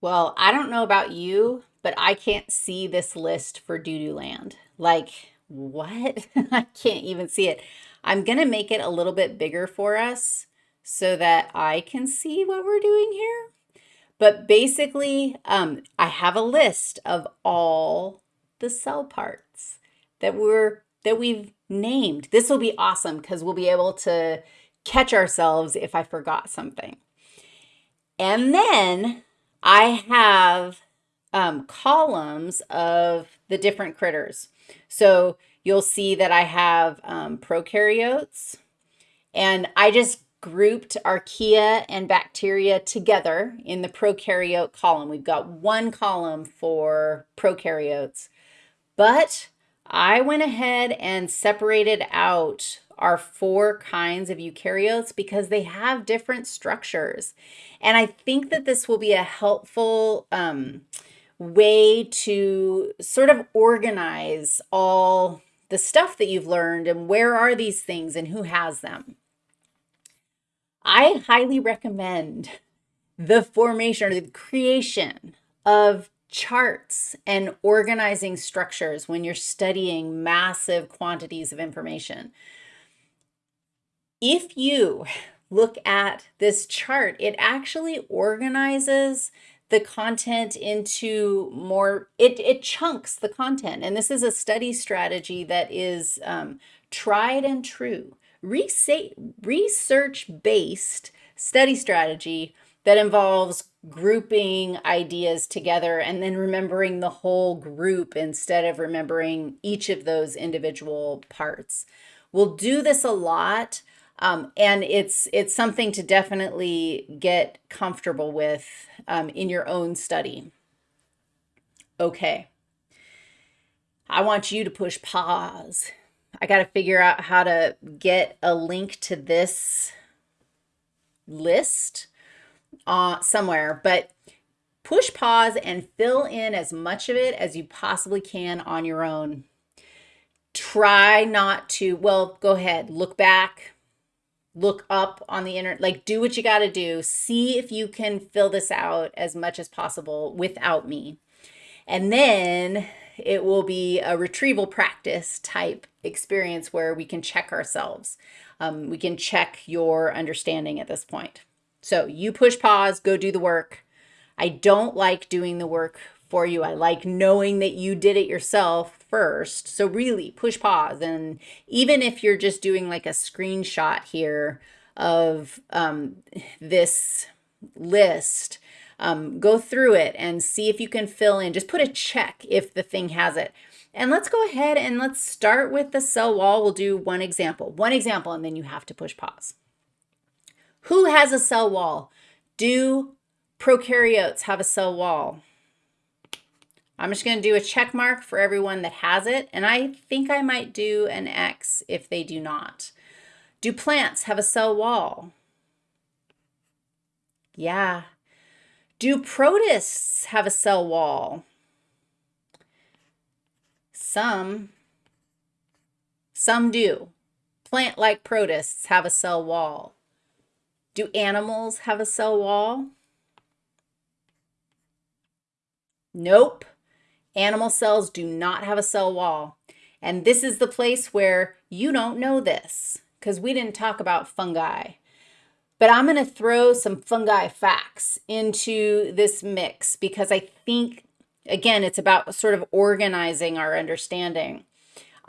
Well, I don't know about you, but I can't see this list for doo-doo land. Like, what? I can't even see it. I'm going to make it a little bit bigger for us so that I can see what we're doing here. But basically, um, I have a list of all the cell parts that we're that we've named. This will be awesome because we'll be able to catch ourselves if I forgot something. And then I have um, columns of the different critters. So you'll see that I have um, prokaryotes, and I just grouped archaea and bacteria together in the prokaryote column. We've got one column for prokaryotes, but I went ahead and separated out our four kinds of eukaryotes because they have different structures. And I think that this will be a helpful um, way to sort of organize all the stuff that you've learned and where are these things and who has them. I highly recommend the formation or the creation of charts and organizing structures when you're studying massive quantities of information. If you look at this chart, it actually organizes the content into more, it, it chunks the content. And this is a study strategy that is um, tried and true, research-based study strategy that involves grouping ideas together and then remembering the whole group instead of remembering each of those individual parts. We'll do this a lot um, and it's it's something to definitely get comfortable with um, in your own study. Okay. I want you to push pause. I got to figure out how to get a link to this list uh, somewhere, but push pause and fill in as much of it as you possibly can on your own. Try not to, well, go ahead, look back, look up on the internet, like do what you got to do. See if you can fill this out as much as possible without me. And then it will be a retrieval practice type experience where we can check ourselves. Um, we can check your understanding at this point. So you push pause, go do the work. I don't like doing the work for you. I like knowing that you did it yourself first. So really push pause. And even if you're just doing like a screenshot here of um, this list, um, go through it and see if you can fill in. Just put a check if the thing has it. And let's go ahead and let's start with the cell wall. We'll do one example, one example, and then you have to push pause. Who has a cell wall? Do prokaryotes have a cell wall? I'm just going to do a check mark for everyone that has it, and I think I might do an X if they do not. Do plants have a cell wall? Yeah. Do protists have a cell wall? Some. Some do. Plant-like protists have a cell wall. Do animals have a cell wall? Nope. Animal cells do not have a cell wall. And this is the place where you don't know this because we didn't talk about fungi. But I'm going to throw some fungi facts into this mix because I think, again, it's about sort of organizing our understanding.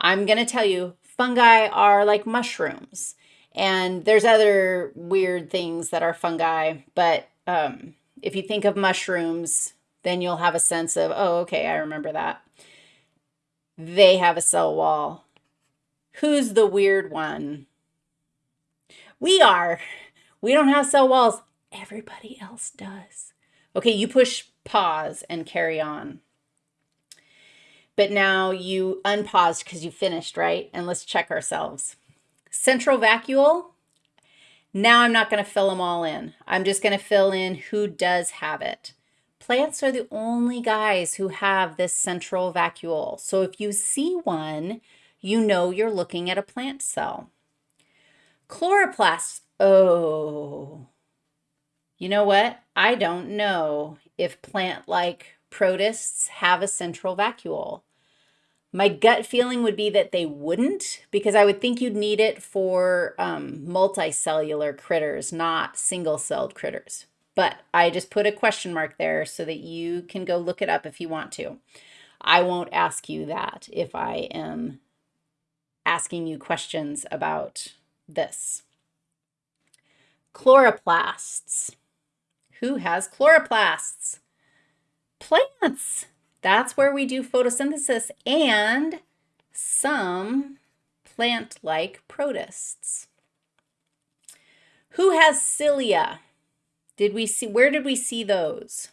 I'm going to tell you fungi are like mushrooms. And there's other weird things that are fungi, but um, if you think of mushrooms, then you'll have a sense of, oh, okay, I remember that. They have a cell wall. Who's the weird one? We are. We don't have cell walls. Everybody else does. Okay, you push pause and carry on. But now you unpaused because you finished, right? And let's check ourselves. Central vacuole. Now I'm not going to fill them all in. I'm just going to fill in who does have it. Plants are the only guys who have this central vacuole. So if you see one, you know you're looking at a plant cell. Chloroplasts Oh, You know what? I don't know if plant-like protists have a central vacuole. My gut feeling would be that they wouldn't because I would think you'd need it for um, multicellular critters, not single-celled critters. But I just put a question mark there so that you can go look it up if you want to. I won't ask you that if I am asking you questions about this. Chloroplasts. Who has chloroplasts? Plants. That's where we do photosynthesis and some plant-like protists. Who has cilia? Did we see, where did we see those?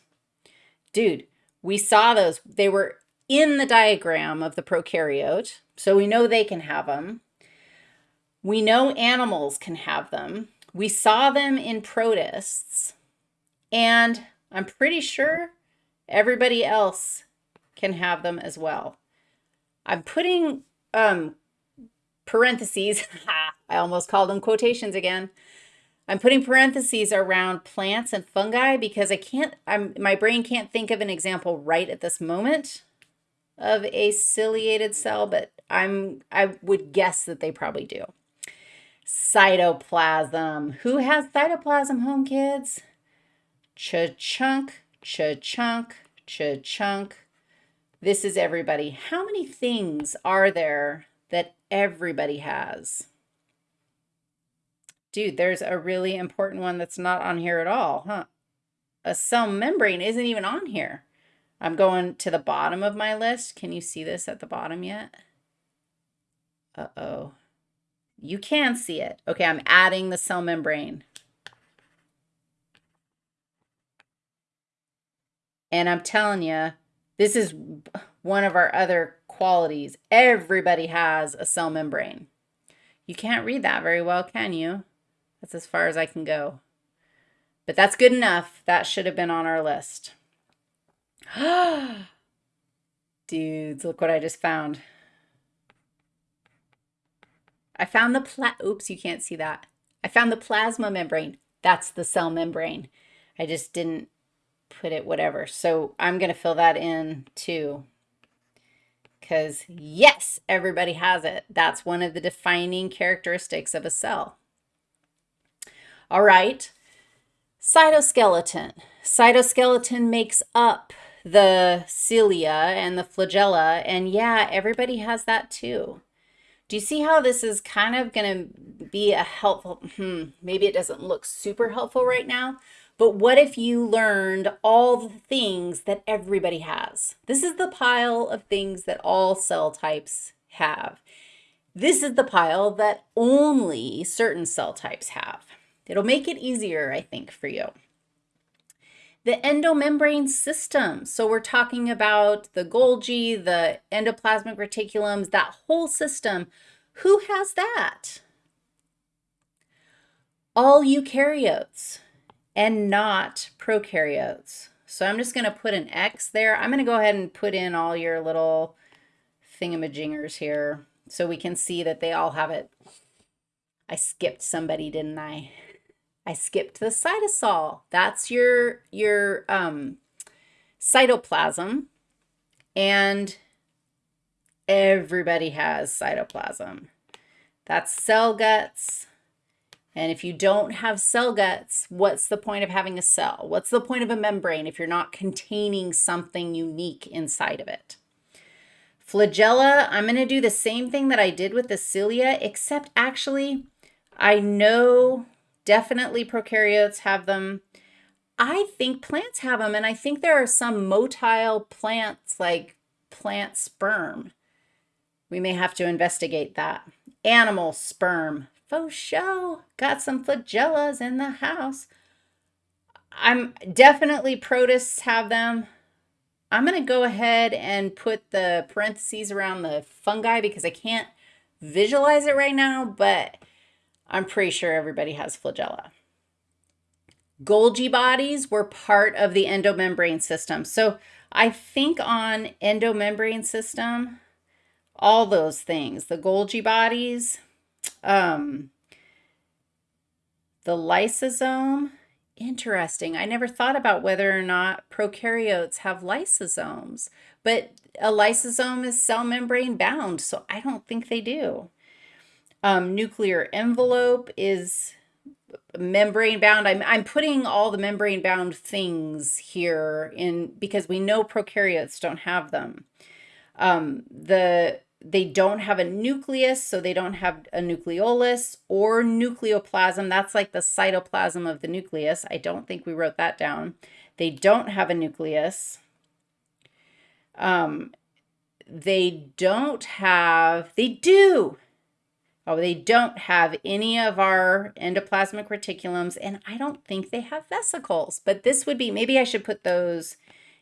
Dude, we saw those. They were in the diagram of the prokaryote, so we know they can have them. We know animals can have them. We saw them in protists, and I'm pretty sure everybody else can have them as well. I'm putting um, parentheses, I almost called them quotations again. I'm putting parentheses around plants and fungi because I can't, I'm, my brain can't think of an example right at this moment of a ciliated cell, but I'm, I would guess that they probably do. Cytoplasm. Who has cytoplasm home, kids? Cha-chunk, cha-chunk, cha-chunk. This is everybody. How many things are there that everybody has? Dude, there's a really important one that's not on here at all, huh? A cell membrane isn't even on here. I'm going to the bottom of my list. Can you see this at the bottom yet? Uh-oh. You can see it. Okay, I'm adding the cell membrane. And I'm telling you, this is one of our other qualities. Everybody has a cell membrane. You can't read that very well, can you? That's as far as I can go. But that's good enough. That should have been on our list. Dudes, look what I just found. I found the pla- oops, you can't see that. I found the plasma membrane. That's the cell membrane. I just didn't put it whatever. So I'm going to fill that in too. Because yes, everybody has it. That's one of the defining characteristics of a cell. All right, cytoskeleton. Cytoskeleton makes up the cilia and the flagella. And yeah, everybody has that too. Do you see how this is kind of going to be a helpful, hmm, maybe it doesn't look super helpful right now, but what if you learned all the things that everybody has? This is the pile of things that all cell types have. This is the pile that only certain cell types have. It'll make it easier, I think, for you. The endomembrane system. So we're talking about the Golgi, the endoplasmic reticulums, that whole system. Who has that? All eukaryotes and not prokaryotes. So I'm just going to put an X there. I'm going to go ahead and put in all your little thingamajingers here so we can see that they all have it. I skipped somebody, didn't I? I skipped the cytosol. That's your, your um, cytoplasm. And everybody has cytoplasm. That's cell guts. And if you don't have cell guts, what's the point of having a cell? What's the point of a membrane if you're not containing something unique inside of it? Flagella, I'm going to do the same thing that I did with the cilia, except actually I know definitely prokaryotes have them. I think plants have them, and I think there are some motile plants like plant sperm. We may have to investigate that. Animal sperm, faux show. Got some flagellas in the house. I'm definitely protists have them. I'm going to go ahead and put the parentheses around the fungi because I can't visualize it right now, but I'm pretty sure everybody has flagella. Golgi bodies were part of the endomembrane system. So I think on endomembrane system, all those things, the Golgi bodies, um, the lysosome Interesting. I never thought about whether or not prokaryotes have lysosomes, but a lysosome is cell membrane bound, so I don't think they do. Um, nuclear envelope is membrane bound. I'm, I'm putting all the membrane bound things here in because we know prokaryotes don't have them. Um, the they don't have a nucleus, so they don't have a nucleolus or nucleoplasm. That's like the cytoplasm of the nucleus. I don't think we wrote that down. They don't have a nucleus. Um, they don't have, they do. Oh, they don't have any of our endoplasmic reticulums, and I don't think they have vesicles. But this would be, maybe I should put those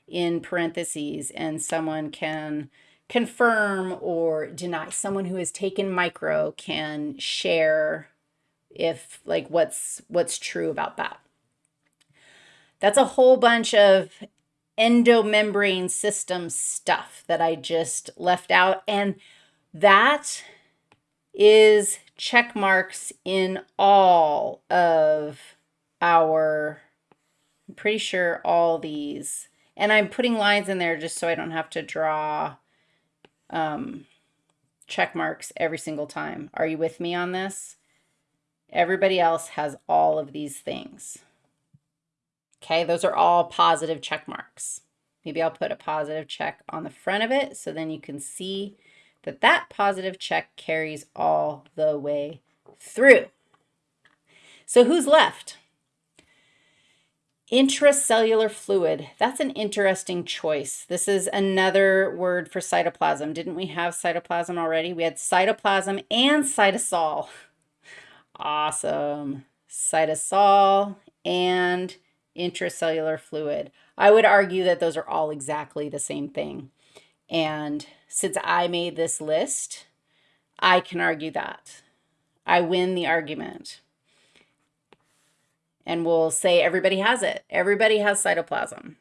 in parentheses and someone can confirm or deny. Someone who has taken micro can share if like what's what's true about that. That's a whole bunch of endomembrane system stuff that I just left out and that is check marks in all of our I'm pretty sure all these and I'm putting lines in there just so I don't have to draw um, check marks every single time. Are you with me on this? Everybody else has all of these things. Okay, those are all positive check marks. Maybe I'll put a positive check on the front of it so then you can see that that positive check carries all the way through. So who's left? Intracellular fluid. That's an interesting choice. This is another word for cytoplasm. Didn't we have cytoplasm already? We had cytoplasm and cytosol. Awesome. Cytosol and intracellular fluid. I would argue that those are all exactly the same thing. And since I made this list, I can argue that. I win the argument and we'll say everybody has it. Everybody has cytoplasm.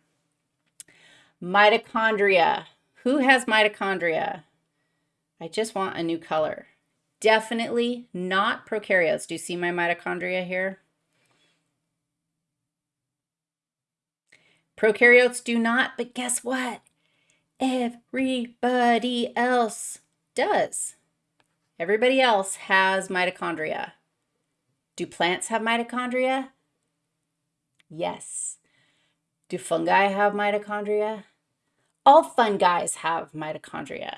Mitochondria. Who has mitochondria? I just want a new color. Definitely not prokaryotes. Do you see my mitochondria here? Prokaryotes do not, but guess what? Everybody else does. Everybody else has mitochondria. Do plants have mitochondria? Yes. Do fungi have mitochondria? All fungi have mitochondria.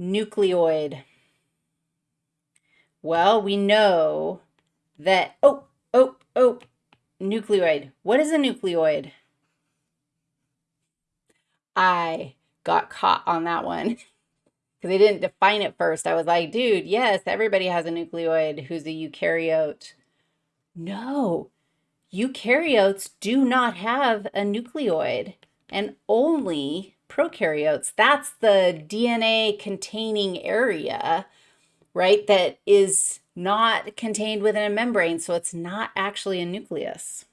Nucleoid. Well, we know that, oh, oh, oh, nucleoid. What is a nucleoid? I got caught on that one because they didn't define it first. I was like, dude, yes, everybody has a nucleoid who's a eukaryote. No, eukaryotes do not have a nucleoid and only prokaryotes. That's the DNA containing area, right, that is not contained within a membrane, so it's not actually a nucleus.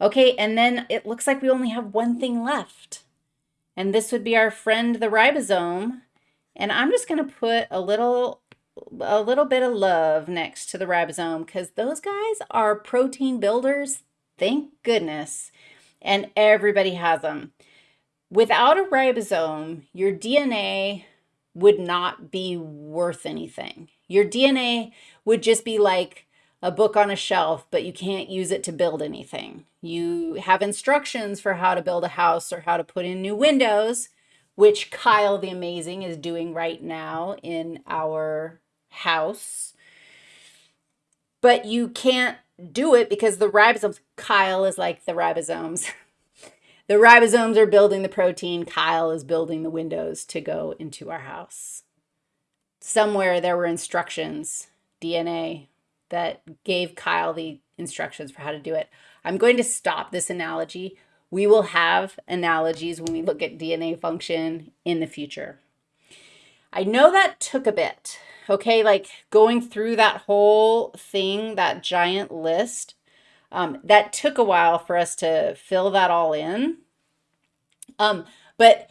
Okay, and then it looks like we only have one thing left. And this would be our friend, the ribosome. And I'm just going to put a little a little bit of love next to the ribosome because those guys are protein builders. Thank goodness. And everybody has them. Without a ribosome, your DNA would not be worth anything. Your DNA would just be like a book on a shelf, but you can't use it to build anything. You have instructions for how to build a house or how to put in new windows, which Kyle the Amazing is doing right now in our house. But you can't do it because the ribosomes, Kyle is like the ribosomes. the ribosomes are building the protein. Kyle is building the windows to go into our house. Somewhere there were instructions, DNA, that gave Kyle the instructions for how to do it. I'm going to stop this analogy. We will have analogies when we look at DNA function in the future. I know that took a bit okay? Like going through that whole thing, that giant list, um, that took a while for us to fill that all in. Um, but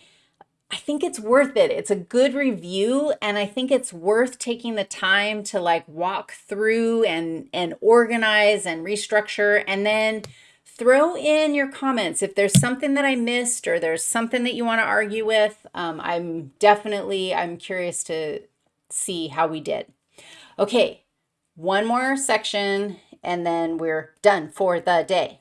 I think it's worth it. It's a good review and I think it's worth taking the time to like walk through and and organize and restructure and then throw in your comments if there's something that I missed or there's something that you want to argue with. Um, I'm definitely I'm curious to see how we did. Okay, one more section and then we're done for the day.